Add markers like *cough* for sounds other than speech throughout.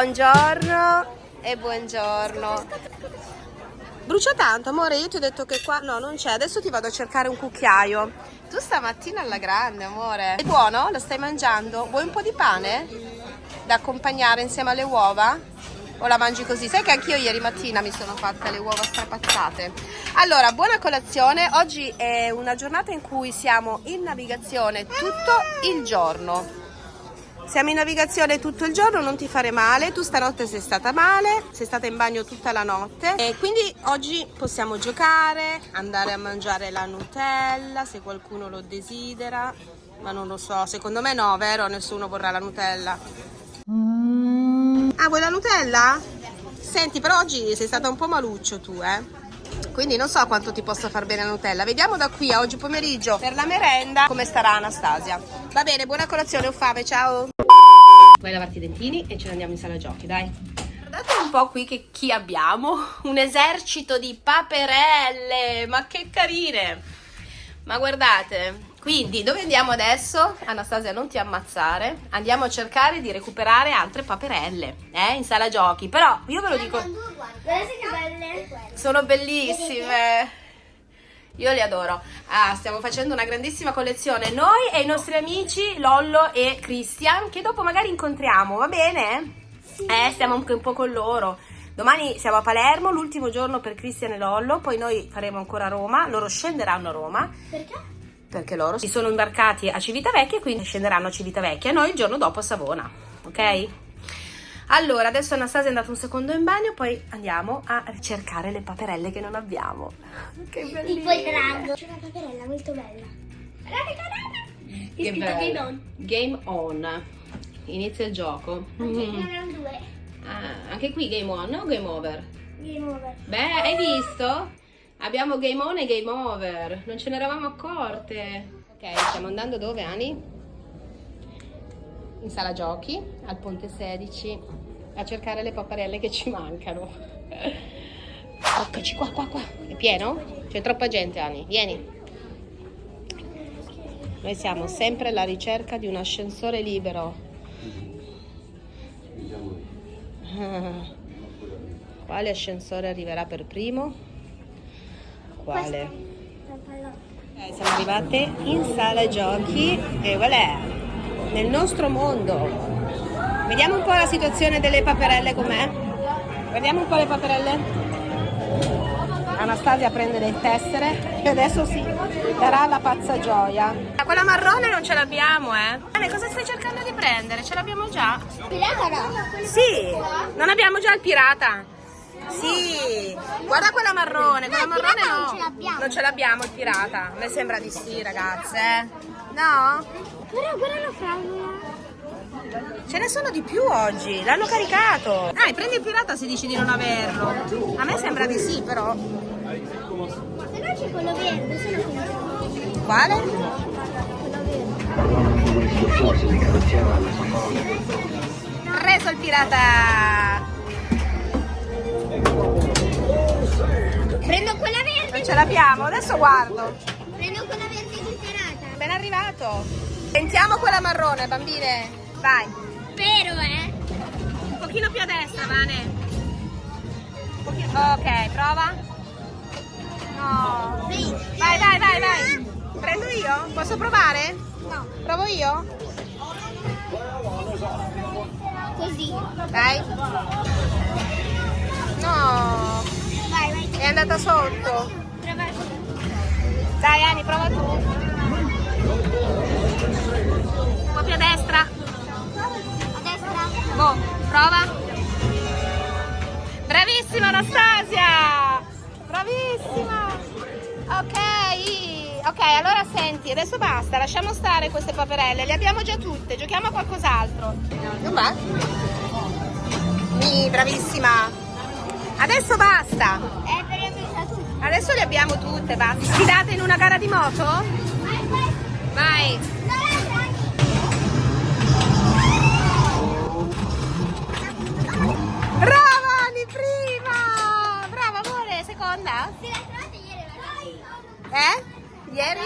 Buongiorno e buongiorno. Brucia tanto, amore, io ti ho detto che qua... No, non c'è, adesso ti vado a cercare un cucchiaio. Tu stamattina alla grande, amore. È buono? Lo stai mangiando? Vuoi un po' di pane? Da accompagnare insieme alle uova? O la mangi così? Sai che anch'io ieri mattina mi sono fatte le uova strapazzate. Allora, buona colazione. Oggi è una giornata in cui siamo in navigazione tutto il giorno. Siamo in navigazione tutto il giorno, non ti fare male. Tu stanotte sei stata male, sei stata in bagno tutta la notte. E quindi oggi possiamo giocare, andare a mangiare la Nutella se qualcuno lo desidera. Ma non lo so, secondo me no, vero? Nessuno vorrà la Nutella. Ah, vuoi la Nutella? Senti, però oggi sei stata un po' maluccio tu, eh? Quindi non so quanto ti possa far bene la Nutella. Vediamo da qui a oggi pomeriggio per la merenda come starà Anastasia. Va bene buona colazione ho fame ciao. Vai a lavarti i dentini? E ce ne andiamo in sala giochi dai. Guardate un po' qui che chi abbiamo? Un esercito di paperelle ma che carine. Ma guardate quindi dove andiamo adesso? Anastasia non ti ammazzare Andiamo a cercare di recuperare altre paperelle eh, In sala giochi Però io ve lo dico Guardate che belle Sono bellissime io li adoro. Ah, stiamo facendo una grandissima collezione. Noi e i nostri amici Lollo e Christian, che dopo magari incontriamo, va bene? Sì. Eh, stiamo anche un po' con loro. Domani siamo a Palermo, l'ultimo giorno per Christian e Lollo, poi noi faremo ancora Roma, loro scenderanno a Roma. Perché? Perché loro si sono imbarcati a Civitavecchia e quindi scenderanno a Civitavecchia, noi il giorno dopo a Savona, ok? Allora, adesso Anastasia è andata un secondo in bagno, poi andiamo a cercare le paperelle che non abbiamo. *laughs* Che bellissimo! Tipo il drago. C'è una paperella molto bella. Guardate, guardate! È scritto Game On. Game On. Inizia il gioco. Anche mm. erano due. Ah, anche qui Game On o Game Over? Game Over. Beh, hai visto? Abbiamo game on e game over. Non ce ne eravamo accorte. Ok, stiamo andando dove, Ani? In sala giochi, al ponte 16, a cercare le paparelle che ci mancano. Eccoci qua, qua, qua. È pieno? C'è troppa gente, Ani. Vieni. Noi siamo sempre alla ricerca di un ascensore libero. Quale ascensore arriverà per primo? Quale? Eh, siamo arrivate in sala giochi e voilà, nel nostro mondo. Vediamo un po' la situazione delle paperelle com'è. Vediamo un po' le paperelle. Anastasia prende le tessere e adesso si darà la pazza gioia. Quella marrone non ce l'abbiamo, eh. Anne, cosa stai cercando di prendere? Ce l'abbiamo già? Pirata no? Sì, non abbiamo già il pirata. Sì, guarda quella marrone, quella no, marrone no. Non ce l'abbiamo. Non ce l'abbiamo il pirata. A me sembra di sì, ragazze. Eh. No? Però guarda la fragola. Ce ne sono di più oggi, l'hanno caricato. Dai, prendi il pirata se dici di non averlo. A me sembra di sì, però. Se no c'è quello verde, se no quello Quale? Preso il pirata! Ce l'abbiamo, adesso guardo. Prendo quella verde zuccherata. Ben arrivato. Sentiamo quella marrone, bambine. Vai. Spero, eh. Un pochino più a destra, Vane. Ok, prova. No. Vai, vai, vai, vai. Prendo io? Posso provare? No. Provo io? Così. Dai. No. Vai, vai. È andata sotto. Dai, Ani, prova tu. Un po' più a destra. A destra. Boh, prova. Bravissima Anastasia! Bravissima! Ok, ok, allora senti, adesso basta, lasciamo stare queste paperelle, le abbiamo già tutte, giochiamo a qualcos'altro. Non va? Mi, bravissima! Adesso basta! Eh, per io tutte. Adesso le abbiamo tutte, basta. Sfidate in una gara di moto? Vai! Brava Ani, prima! Brava amore, seconda? Se la trovate ieri Eh? Ieri?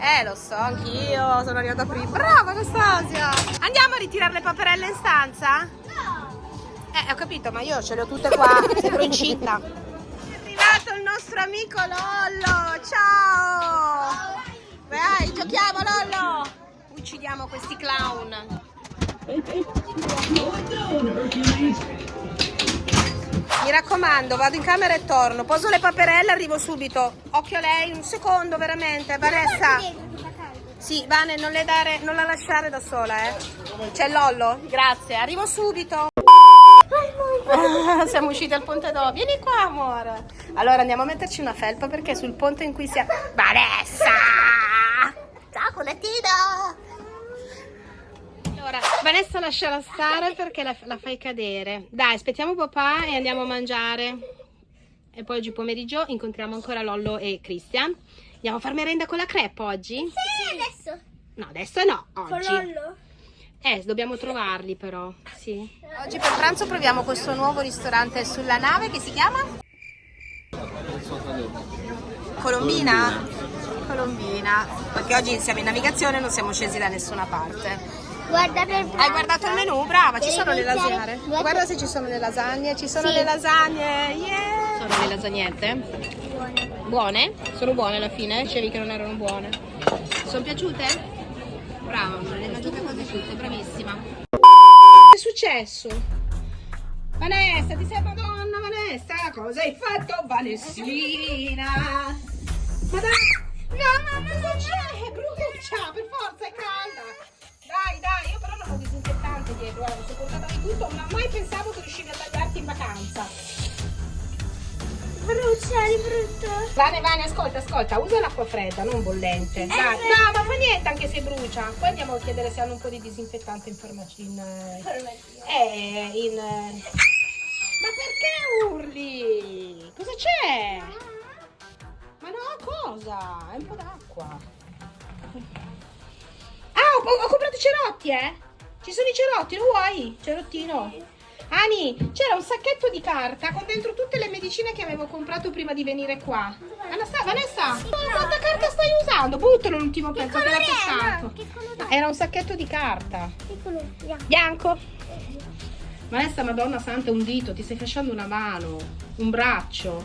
Eh, lo so, anch'io sono arrivata prima. Brava Anastasia! Andiamo a ritirare le paperelle in stanza? No. ho capito, ma io ce le ho tutte qua, *laughs* sembro incinta. Arrivato il nostro amico Lollo, ciao! Vai, giochiamo Lollo! Uccidiamo questi clown. Mi raccomando, vado in camera e torno. Poso le paperelle, arrivo subito. Occhio a lei, un secondo veramente. Vanessa. Sì, Vane, non, dare, non la lasciare da sola, eh. C'è Lollo? Grazie, arrivo subito. *laughs* Siamo usciti al ponte d'O. Vieni qua, amore. Allora andiamo a metterci una felpa perché sul ponte in cui siamo. Vanessa! Ciao, culettino! Allora, Vanessa lasciala stare perché la, la fai cadere. Dai, aspettiamo papà e andiamo a mangiare. E poi oggi pomeriggio incontriamo ancora Lollo e Christian. Andiamo a far merenda con la crepe oggi? Sì, adesso. No, adesso no, Con oggi. Lollo. Eh, dobbiamo trovarli però, sì. Oggi per pranzo proviamo questo nuovo ristorante sulla nave che si chiama? Colombina? Colombina. Perché oggi siamo in navigazione e non siamo scesi da nessuna parte. Guarda per Hai guardato il menù? Brava, ci sono le lasagne. guarda- Guarda se ci sono le lasagne, ci sono Sì. le lasagne. Yeah! Sono le lasagnette? Buone? Sono buone alla fine? Dicevi che non erano buone. Sono piaciute? Brava, tutte, bravissima. Che è successo? Vanessa, ti sei madonna Vanessa? Cosa hai fatto Vanessina? Ma dai! No, ma cosa c'è? È brucia, per forza, è calda! Dai, dai, io però non ho disinfettante dietro, guarda, mi sono portata di tutto, ma mai pensavo che riuscivi a tagliarti in vacanza. Brucia di brutto. Vane, Vane, ascolta, ascolta, usa l'acqua fredda, non bollente. Dai, no, ma fa niente anche se brucia. Poi andiamo a chiedere se hanno un po' di disinfettante in farmacia. In, eh, eh, in, eh. Ma perché urli? Cosa c'è? Ma no, cosa? È un po' d'acqua. Ah, ho, ho comprato i cerotti, eh? Ci sono i cerotti, lo vuoi? Cerottino? Ani, c'era un sacchetto di carta con dentro tutte le medicine che avevo comprato prima di venire qua. Vanessa, Vanessa, ma quanta carta stai usando? Buttalo l'ultimo pezzo che. No, che colore No, Era un sacchetto di carta. Piccolo, bianco. Bianco. Vanessa, madonna santa, un dito, ti stai fasciando una mano, un braccio.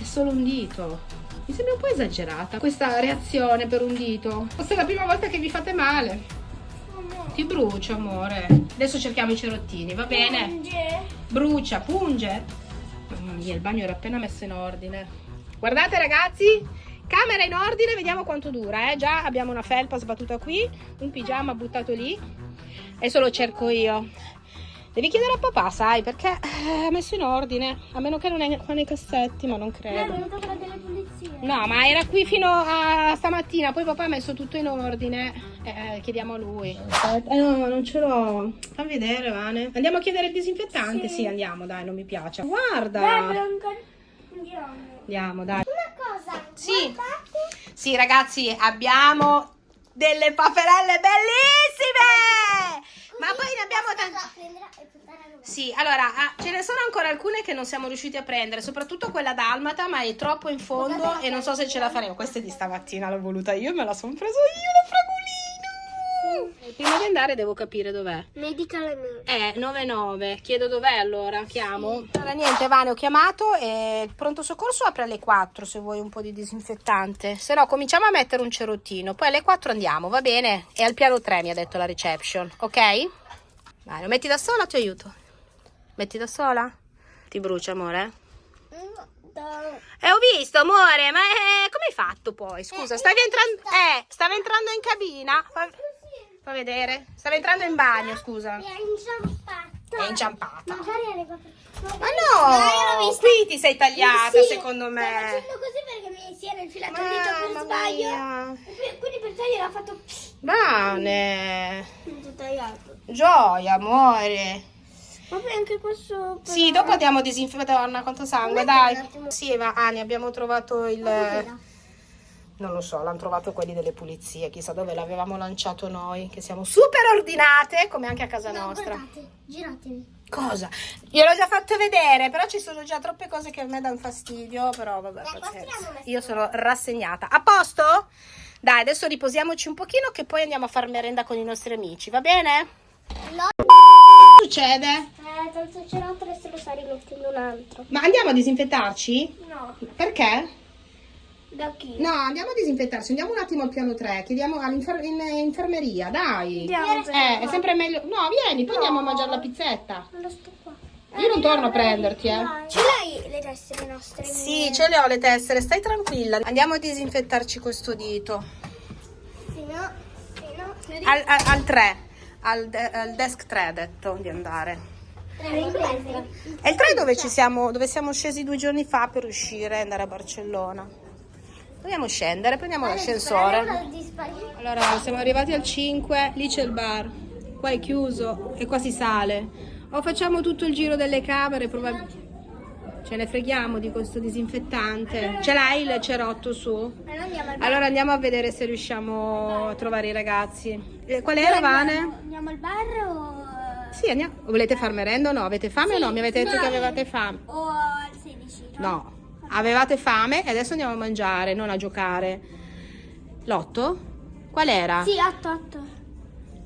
È solo un dito. Mi sembra un po' esagerata questa reazione per un dito. Forse è la prima volta che vi fate male. Ti brucia, amore. Adesso cerchiamo i cerottini, va bene? Punge. Brucia, punge. Mamma mia, il bagno era appena messo in ordine. Guardate ragazzi, camera in ordine, vediamo quanto dura. Eh? Già abbiamo una felpa sbattuta qui, un pigiama buttato lì. Adesso lo cerco io. Devi chiedere a papà, sai, perché eh, è messo in ordine. A meno che non è qua nei cassetti, ma non No, credo. pulizie. No, ma era qui fino a stamattina, poi papà ha messo tutto in ordine. Eh, chiediamo a lui. Eh no, non ce l'ho. Fammi vedere, Vane. Andiamo a chiedere il disinfettante? Sì, andiamo, dai, non mi piace. Guarda. Andiamo. Andiamo, dai. Una cosa. Sì. guardate. Sì, ragazzi, abbiamo delle paperelle bellissime! Ma poi ne abbiamo tante. Sì, allora, ah, ce ne sono ancora alcune che non siamo riusciti a prendere, soprattutto quella dalmata, ma è troppo in fondo e non so se ce la faremo. Questa è di stamattina, l'ho voluta io, me la sono preso io, la fragolina! Prima di andare devo capire dov'è. Medical Eh, emergency. 99. Chiedo dov'è allora, chiamo. Allora niente, Vane, ho chiamato e il pronto soccorso apre alle 4 se vuoi un po' di disinfettante. Se no, cominciamo a mettere un cerottino, poi alle 4 andiamo, va bene? E al piano 3 mi ha detto la reception, ok? Vai, lo metti da sola ti aiuto? Metti da sola? Ti brucia, amore? Eh, ho visto, amore, ma eh, come hai fatto poi? Scusa, Eh, stavi entrando... Eh, stavi entrando in cabina? Fa, fa vedere. Stavi entrando in bagno, scusa. È inciampata. È inciampata. Magari alle quattro. Ma no, vista. qui ti sei tagliata Sì, secondo Sto me. facendo così perché mi si era infilato il dito per sbaglio. mia. Quindi per togliere ha fatto Bene. tutto tagliato. Gioia, amore. Poi anche questo. per- Sì, dopo andiamo a disinfettare. Madonna, quanto sangue, dai. Sì, ma Ani, abbiamo trovato il... Non lo so, l'hanno trovato quelli delle pulizie. Chissà dove l'avevamo lanciato noi, che siamo super ordinate, come anche a casa No, nostra. guardate, giratevi. Cosa? Gliel'ho già fatto vedere, però ci sono già troppe cose che a me danno fastidio, però vabbè, pazienza. Io sono rassegnata. A posto? Dai, adesso riposiamoci un pochino che poi andiamo a far merenda con i nostri amici, va bene? Che succede? Eh, tanto cerotto adesso lo sta rimettendo un altro. Ma andiamo a disinfettarci? No. Perché? Da chi? No, andiamo a disinfettarci, andiamo un attimo al piano 3, chiediamo all'infermeria, dai. Andiamo. Eh, è sempre meglio. No, vieni, poi andiamo a mangiare la pizzetta. Non lo sto qua. Io non torno a prenderti, eh. Ce l'hai le tessere nostre? Sì, ce le ho le tessere, stai tranquilla. Andiamo a disinfettarci questo dito. Sì, no. Sì, no. Al, al, al 3, al, de- al desk 3 ha detto di andare. Ripresa. È il 3 dove, ci siamo, dove siamo scesi due giorni fa per uscire e andare a Barcellona. Dobbiamo scendere, prendiamo l'ascensore. Allora, siamo arrivati al 5, lì c'è il bar, qua è chiuso e qua si sale. O facciamo tutto il giro delle camere, probabilmente... Ce ne freghiamo di questo disinfettante. Ce l'hai il cerotto su? Allora andiamo a vedere se riusciamo a trovare i ragazzi. Eh, Qual era Vane? Andiamo al bar o... Sì, andiamo. Volete far merenda o no? Avete fame o no? Mi avete detto che avevate fame. O al 16? No, avevate fame e adesso andiamo a mangiare, non a giocare. L'otto? Qual era? Sì, 8, 8.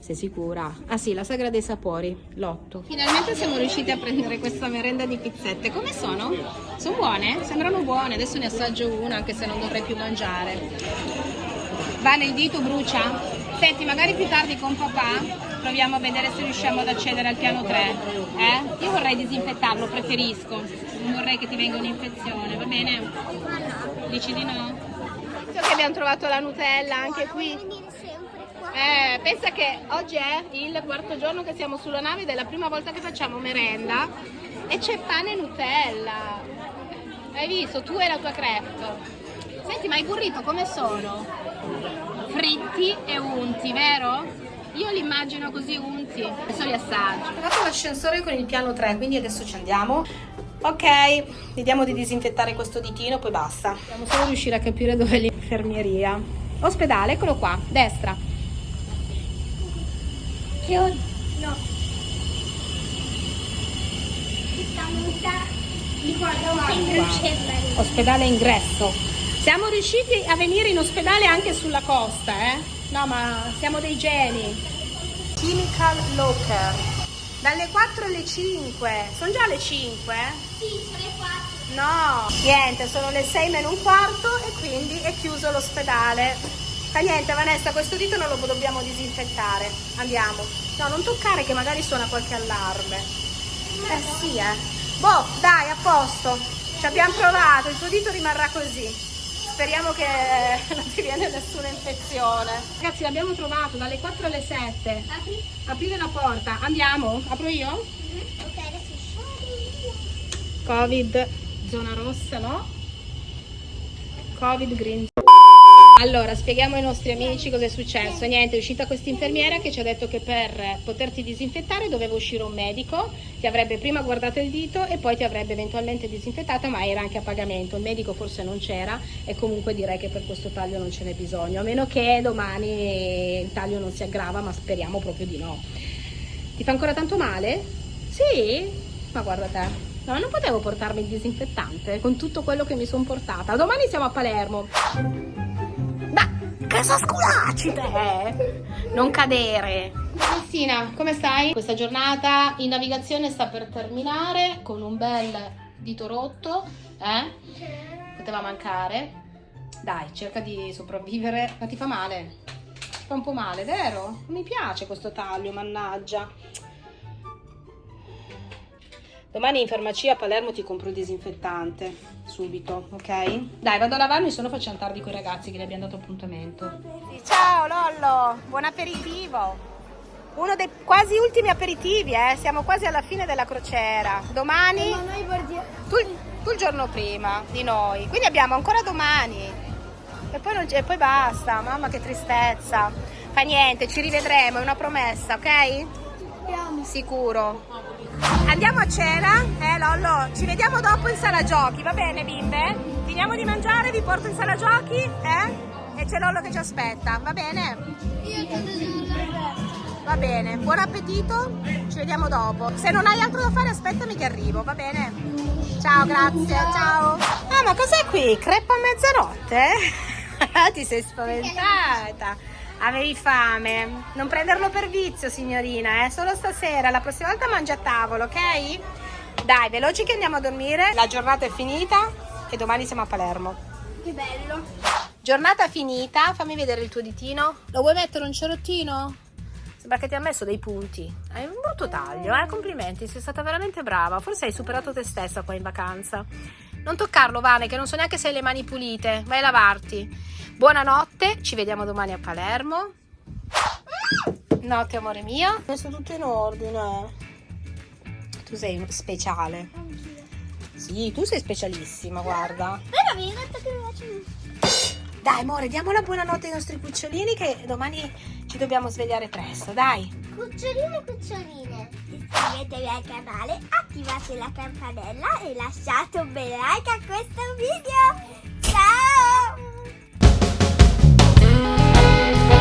Sei sicura? Ah sì, la sagra dei sapori, l'otto. Finalmente siamo riusciti a prendere questa merenda di pizzette. Come sono? Sono buone? Sembrano buone, adesso ne assaggio una anche se non dovrei più mangiare. Va nel dito, brucia? Senti, magari più tardi con papà proviamo a vedere se riusciamo ad accedere al piano 3. Eh? Io vorrei disinfettarlo, preferisco. Non vorrei che ti venga un'infezione, va bene? Dici di no? Che abbiamo trovato la Nutella anche qui. Eh, pensa che oggi è il quarto giorno che siamo sulla nave ed è la prima volta che facciamo merenda e c'è pane e Nutella. Hai visto? Tu e la tua crepe. Senti, ma i burrito come sono? Fritti e unti, vero? Io li immagino così unti. Adesso li assaggio. Ho fatto l'ascensore con il piano 3, quindi adesso ci andiamo. Ok, vediamo di disinfettare questo ditino, poi basta. Dobbiamo solo riuscire a capire dove è l'infermieria. Ospedale, eccolo qua, destra. Che ho... No. Di qua davanti. Qua. Ospedale ingresso. Siamo riusciti a venire in ospedale anche sulla costa, eh? No, ma siamo dei geni. Chemical Locker. Dalle 4 alle 5. Sono già le 5? Sì, sono le 4. No. Niente, sono le 6 meno un quarto e quindi è chiuso l'ospedale. Fa niente, Vanessa, questo dito non lo dobbiamo disinfettare. Andiamo. No, non toccare che magari suona qualche allarme. Eh sì, eh. Boh, dai, a posto. Ci abbiamo provato, il tuo dito rimarrà così. Speriamo che non ti viene nessuna infezione. Ragazzi, l'abbiamo trovato dalle 4 alle 7. Apri. Aprire la porta. Andiamo? Apro io? Ok, adesso scendi. Covid, zona rossa, no? Covid green. Allora, spieghiamo ai nostri amici cosa è successo. Niente, è uscita questa infermiera che ci ha detto che per poterti disinfettare doveva uscire un medico, ti avrebbe prima guardato il dito e poi ti avrebbe eventualmente disinfettato, ma era anche a pagamento. Il medico forse non c'era e comunque direi che per questo taglio non ce n'è bisogno, a meno che domani il taglio non si aggrava, ma speriamo proprio di no. Ti fa ancora tanto male? Sì? Ma guarda te. No, non potevo portarmi il disinfettante con tutto quello che mi sono portata. Domani siamo a Palermo. Ma cosa sculaci te? Non cadere. Cristina, come stai? Questa giornata in navigazione sta per terminare con un bel dito rotto, eh? Poteva mancare. Dai, cerca di sopravvivere. Ma ti fa male? Ti fa un po' male, vero? Non mi piace questo taglio, mannaggia. Domani in farmacia a Palermo ti compro il disinfettante, subito, ok? Dai, vado a lavarmi, se no facciamo tardi con i ragazzi che le abbiamo dato appuntamento. Ciao Lollo, buon aperitivo. Uno dei quasi ultimi aperitivi, eh? Siamo quasi alla fine della crociera. Domani, Ma noi guardiamo. tu, tu il giorno prima di noi, quindi abbiamo ancora domani. E poi, non c'è- e poi basta, mamma che tristezza. Fa niente, ci rivedremo, è una promessa, ok? Sicuro. Andiamo a cena, eh Lollo? Ci vediamo dopo in sala giochi, va bene bimbe? Finiamo di mangiare, vi porto in sala giochi, eh? E c'è Lollo che ci aspetta, va bene? Io Va bene, buon appetito, ci vediamo dopo. Se non hai altro da fare aspettami che arrivo, va bene? Ciao, grazie, ciao. Ah, ma cos'è qui? Crepa a mezzanotte? *laughs* Ti sei spaventata. Avevi fame. Non prenderlo per vizio, signorina, eh? Solo stasera. La prossima volta mangia a tavolo, ok? Dai, veloci che andiamo a dormire. La giornata è finita e domani siamo a Palermo. Che bello. Giornata finita. Fammi vedere il tuo ditino. Lo vuoi mettere un cerottino? Sembra che ti ha messo dei punti. Hai un brutto taglio, eh? Complimenti, sei stata veramente brava. Forse hai superato te stessa qua in vacanza. Non toccarlo, Vane, che non so neanche se hai le mani pulite. Vai a lavarti. Buonanotte, ci vediamo domani a Palermo. Notte, amore mio. Ho messo tutto in ordine. Tu sei speciale. Anch'io. Sì, tu sei specialissima, guarda. Però mi hai detto che mi piace Dai, amore, diamo la buonanotte ai nostri cucciolini che domani ci dobbiamo svegliare presto, dai. Cuccioline e cuccioline, iscrivetevi al canale, attivate la campanella e lasciate un bel like a questo video. Bye.